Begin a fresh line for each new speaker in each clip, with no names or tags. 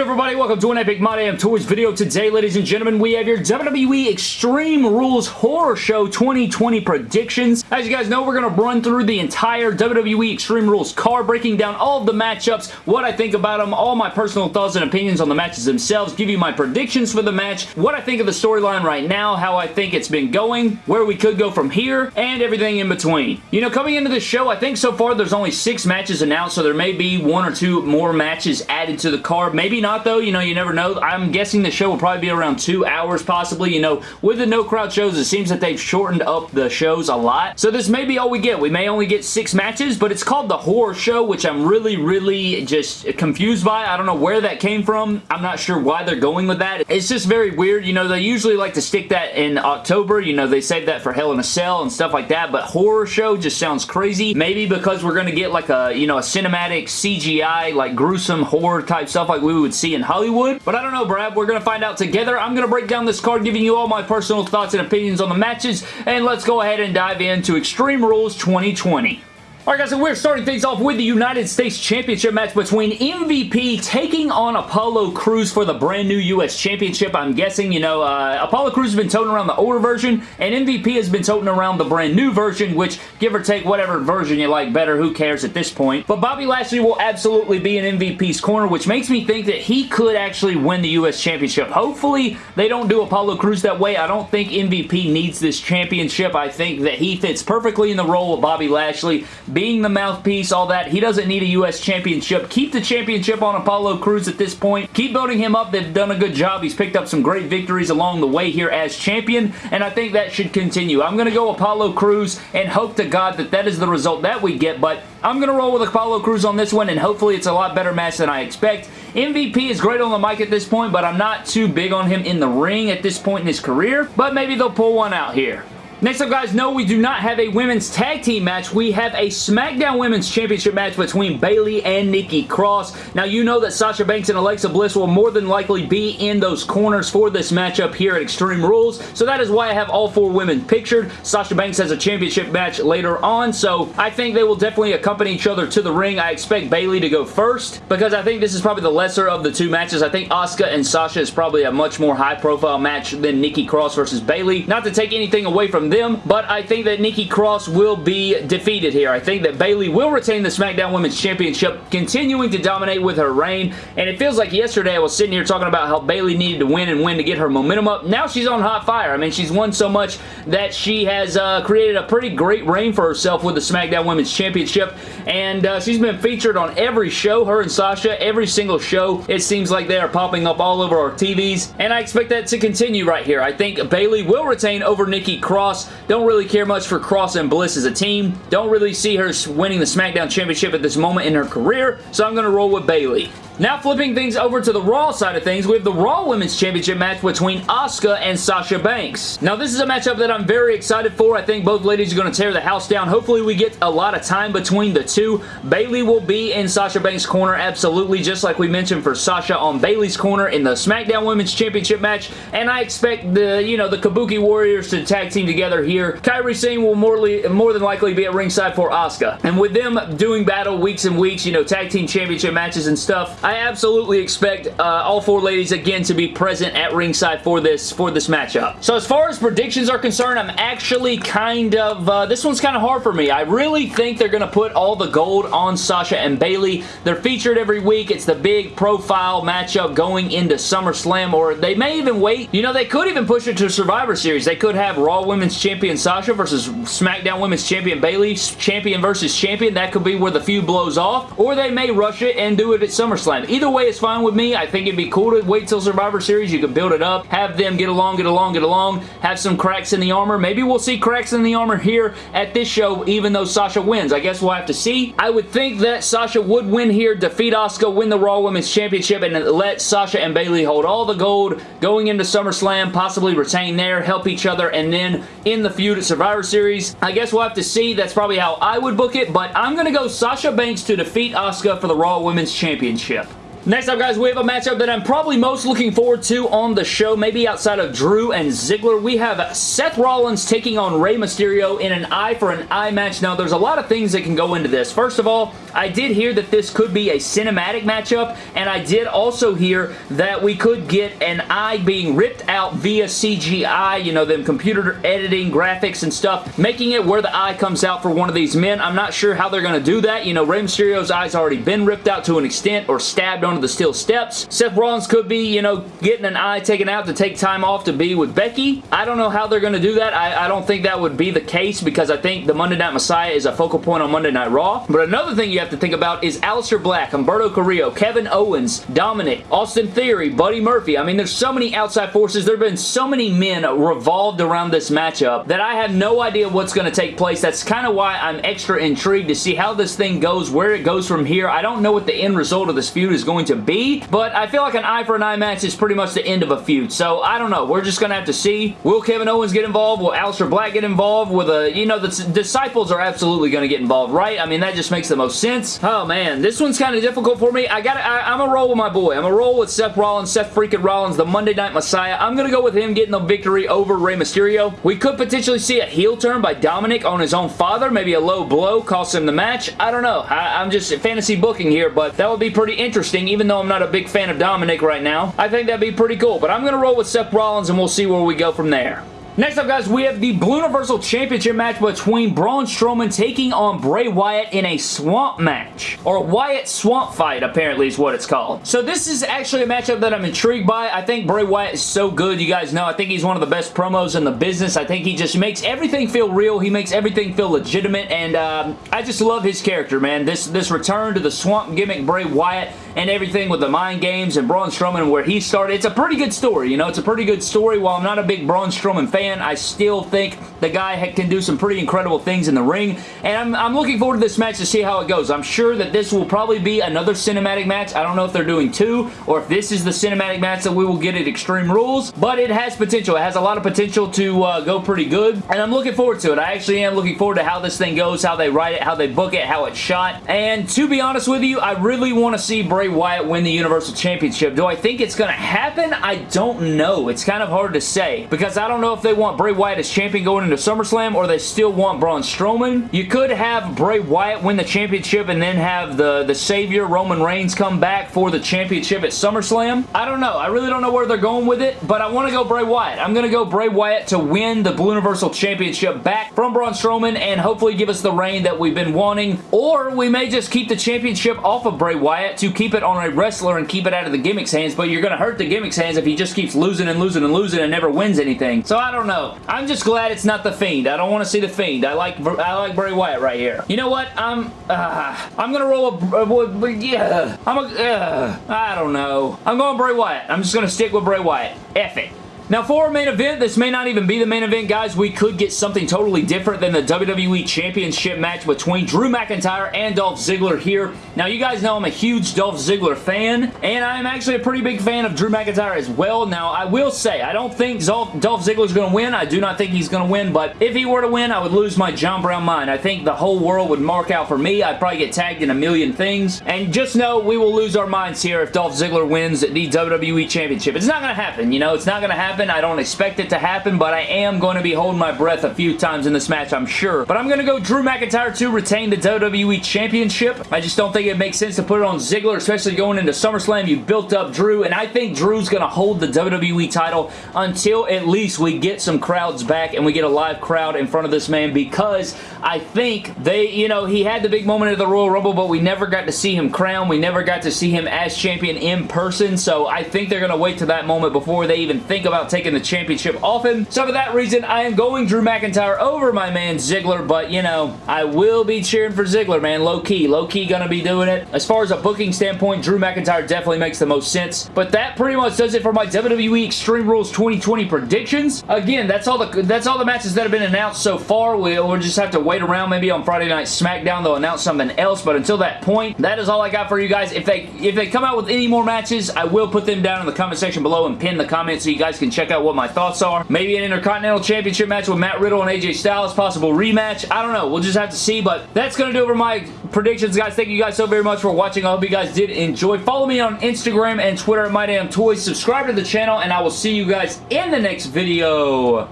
good everybody? Welcome to an Epic My Damn Toys video. Today, ladies and gentlemen, we have your WWE Extreme Rules Horror Show 2020 predictions. As you guys know, we're going to run through the entire WWE Extreme Rules card, breaking down all of the matchups, what I think about them, all my personal thoughts and opinions on the matches themselves, give you my predictions for the match, what I think of the storyline right now, how I think it's been going, where we could go from here, and everything in between. You know, coming into the show, I think so far there's only six matches announced, so there may be one or two more matches added to the card. Maybe not though, you know, you never know. I'm guessing the show will probably be around two hours possibly. You know, with the no crowd shows, it seems that they've shortened up the shows a lot. So this may be all we get. We may only get six matches, but it's called the Horror Show, which I'm really, really just confused by. I don't know where that came from. I'm not sure why they're going with that. It's just very weird. You know, they usually like to stick that in October. You know, they save that for Hell in a Cell and stuff like that, but Horror Show just sounds crazy. Maybe because we're going to get like a, you know, a cinematic CGI, like gruesome horror type stuff like we would see in Hollywood. But I don't know, Brad. We're going to find out together. I'm going to break down this card, giving you all my personal thoughts and opinions on the matches. And let's go ahead and dive into Extreme Rules 2020. Alright guys, so we're starting things off with the United States Championship match between MVP taking on Apollo Crews for the brand new U.S. Championship. I'm guessing, you know, uh, Apollo Crews has been toting around the older version, and MVP has been toting around the brand new version, which, give or take whatever version you like better, who cares at this point. But Bobby Lashley will absolutely be in MVP's corner, which makes me think that he could actually win the U.S. Championship. Hopefully, they don't do Apollo Crews that way. I don't think MVP needs this championship. I think that he fits perfectly in the role of Bobby Lashley being the mouthpiece, all that. He doesn't need a U.S. championship. Keep the championship on Apollo Crews at this point. Keep building him up. They've done a good job. He's picked up some great victories along the way here as champion, and I think that should continue. I'm going to go Apollo Crews and hope to God that that is the result that we get, but I'm going to roll with Apollo Crews on this one, and hopefully it's a lot better match than I expect. MVP is great on the mic at this point, but I'm not too big on him in the ring at this point in his career, but maybe they'll pull one out here. Next up, guys, no, we do not have a women's tag team match. We have a SmackDown Women's Championship match between Bayley and Nikki Cross. Now, you know that Sasha Banks and Alexa Bliss will more than likely be in those corners for this matchup here at Extreme Rules, so that is why I have all four women pictured. Sasha Banks has a championship match later on, so I think they will definitely accompany each other to the ring. I expect Bayley to go first because I think this is probably the lesser of the two matches. I think Asuka and Sasha is probably a much more high-profile match than Nikki Cross versus Bayley. Not to take anything away from them, but I think that Nikki Cross will be defeated here. I think that Bayley will retain the SmackDown Women's Championship, continuing to dominate with her reign, and it feels like yesterday I was sitting here talking about how Bayley needed to win and win to get her momentum up. Now she's on hot fire. I mean, she's won so much that she has uh, created a pretty great reign for herself with the SmackDown Women's Championship, and uh, she's been featured on every show, her and Sasha, every single show. It seems like they are popping up all over our TVs, and I expect that to continue right here. I think Bayley will retain over Nikki Cross. Don't don't really care much for Cross and Bliss as a team. Don't really see her winning the SmackDown Championship at this moment in her career, so I'm going to roll with Bayley. Now flipping things over to the Raw side of things, we have the Raw Women's Championship match between Asuka and Sasha Banks. Now this is a matchup that I'm very excited for. I think both ladies are going to tear the house down. Hopefully we get a lot of time between the two. Bayley will be in Sasha Banks' corner absolutely, just like we mentioned for Sasha on Bayley's corner in the SmackDown Women's Championship match. And I expect the, you know, the Kabuki Warriors to tag team together here. Kairi Sane will more, more than likely be at ringside for Asuka. And with them doing battle weeks and weeks, you know, tag team championship matches and stuff, absolutely expect uh, all four ladies again to be present at ringside for this for this matchup. So as far as predictions are concerned, I'm actually kind of, uh, this one's kind of hard for me. I really think they're going to put all the gold on Sasha and Bayley. They're featured every week. It's the big profile matchup going into SummerSlam, or they may even wait. You know, they could even push it to Survivor Series. They could have Raw Women's Champion Sasha versus SmackDown Women's Champion Bayley, champion versus champion. That could be where the feud blows off, or they may rush it and do it at SummerSlam. Either way is fine with me. I think it'd be cool to wait till Survivor Series. You can build it up, have them get along, get along, get along, have some cracks in the armor. Maybe we'll see cracks in the armor here at this show even though Sasha wins. I guess we'll have to see. I would think that Sasha would win here, defeat Asuka, win the Raw Women's Championship, and let Sasha and Bayley hold all the gold going into SummerSlam, possibly retain there, help each other, and then in the feud at Survivor Series. I guess we'll have to see. That's probably how I would book it, but I'm going to go Sasha Banks to defeat Asuka for the Raw Women's Championship. Next up, guys, we have a matchup that I'm probably most looking forward to on the show, maybe outside of Drew and Ziggler. We have Seth Rollins taking on Rey Mysterio in an eye for an eye match. Now, there's a lot of things that can go into this. First of all, I did hear that this could be a cinematic matchup, and I did also hear that we could get an eye being ripped out via CGI, you know, them computer editing, graphics, and stuff, making it where the eye comes out for one of these men. I'm not sure how they're going to do that. You know, Rey Mysterio's eye's already been ripped out to an extent or stabbed onto the steel steps. Seth Rollins could be, you know, getting an eye taken out to take time off to be with Becky. I don't know how they're going to do that. I, I don't think that would be the case because I think the Monday Night Messiah is a focal point on Monday Night Raw. But another thing you have to think about is Aleister Black, Humberto Carrillo, Kevin Owens, Dominik, Austin Theory, Buddy Murphy. I mean, there's so many outside forces. There have been so many men revolved around this matchup that I have no idea what's going to take place. That's kind of why I'm extra intrigued to see how this thing goes, where it goes from here. I don't know what the end result of this feud is going to be, but I feel like an eye for an eye match is pretty much the end of a feud. So I don't know. We're just going to have to see. Will Kevin Owens get involved? Will Aleister Black get involved? With a, you know, the disciples are absolutely going to get involved, right? I mean, that just makes the most sense. Oh, man. This one's kind of difficult for me. I got I'm a roll with my boy. I'm a roll with Seth Rollins, Seth freaking Rollins, the Monday Night Messiah. I'm going to go with him getting the victory over Rey Mysterio. We could potentially see a heel turn by Dominik on his own father. Maybe a low blow cost him the match. I don't know. I, I'm just fantasy booking here, but that would be pretty interesting, even though I'm not a big fan of Dominik right now. I think that'd be pretty cool, but I'm going to roll with Seth Rollins, and we'll see where we go from there. Next up, guys, we have the Blue Universal Championship match between Braun Strowman taking on Bray Wyatt in a swamp match. Or Wyatt swamp fight, apparently is what it's called. So this is actually a matchup that I'm intrigued by. I think Bray Wyatt is so good. You guys know, I think he's one of the best promos in the business. I think he just makes everything feel real. He makes everything feel legitimate, and um, I just love his character, man. This, this return to the swamp gimmick Bray Wyatt and everything with the mind games and Braun Strowman where he started. It's a pretty good story, you know? It's a pretty good story. While I'm not a big Braun Strowman fan. I still think the guy can do some pretty incredible things in the ring, and I'm, I'm looking forward to this match to see how it goes. I'm sure that this will probably be another cinematic match. I don't know if they're doing two, or if this is the cinematic match that we will get at Extreme Rules, but it has potential. It has a lot of potential to uh, go pretty good, and I'm looking forward to it. I actually am looking forward to how this thing goes, how they write it, how they book it, how it's shot, and to be honest with you, I really want to see Bray Wyatt win the Universal Championship. Do I think it's going to happen? I don't know. It's kind of hard to say, because I don't know if they want Bray Wyatt as champion going into SummerSlam or they still want Braun Strowman. You could have Bray Wyatt win the championship and then have the, the savior Roman Reigns come back for the championship at SummerSlam. I don't know. I really don't know where they're going with it, but I want to go Bray Wyatt. I'm going to go Bray Wyatt to win the Blue Universal Championship back from Braun Strowman and hopefully give us the reign that we've been wanting. Or we may just keep the championship off of Bray Wyatt to keep it on a wrestler and keep it out of the gimmick's hands, but you're going to hurt the gimmick's hands if he just keeps losing and losing and losing and never wins anything. So I don't know. I'm just glad it's not The Fiend. I don't want to see The Fiend. I like I like Bray Wyatt right here. You know what? I'm uh, I'm gonna roll a, uh, yeah. I'm a uh, I don't know. I'm going Bray Wyatt. I'm just gonna stick with Bray Wyatt. F it. Now for our main event, this may not even be the main event, guys. We could get something totally different than the WWE Championship match between Drew McIntyre and Dolph Ziggler here. Now you guys know I'm a huge Dolph Ziggler fan, and I'm actually a pretty big fan of Drew McIntyre as well. Now I will say, I don't think Dolph, Ziggler's going to win. I do not think he's going to win, but if he were to win, I would lose my John Brown mind. I think the whole world would mark out for me. I'd probably get tagged in a million things, and just know we will lose our minds here if Dolph Ziggler wins the WWE Championship. It's not going to happen, you know? It's not going to happen happen. I don't expect it to happen, but I am going to be holding my breath a few times in this match, I'm sure. But I'm going to go Drew McIntyre to retain the WWE Championship. I just don't think it makes sense to put it on Ziggler, especially going into SummerSlam. You built up Drew, and I think Drew's going to hold the WWE title until at least we get some crowds back and we get a live crowd in front of this man because I think they, you know, he had the big moment at the Royal Rumble, but we never got to see him crown. We never got to see him as champion in person, so I think they're going to wait to that moment before they even think about taking the championship off him. So for that reason, I am going Drew McIntyre over my man Ziggler, but you know, I will be cheering for Ziggler, man. Low-key. Low-key gonna be doing it. As far as a booking standpoint, Drew McIntyre definitely makes the most sense. But that pretty much does it for my WWE Extreme Rules 2020 predictions. Again, that's all the that's all the matches that have been announced so far. We'll, we'll just have to wait around. Maybe on Friday Night SmackDown, they'll announce something else. But until that point, that is all I got for you guys. If they if they come out with any more matches, I will put them down in the comment section below and pin the comments so you guys can check out what my thoughts are. Maybe an Intercontinental Championship match with Matt Riddle and AJ Styles, possible rematch. I don't know. We'll just have to see, but that's going to do it for my predictions, guys. Thank you guys so very much for watching. I hope you guys did enjoy. Follow me on Instagram and Twitter at MyDamnToys. Subscribe to the channel, and I will see you guys in the next video.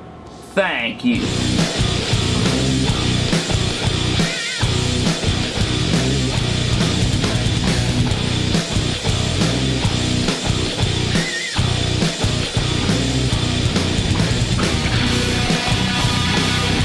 Thank you.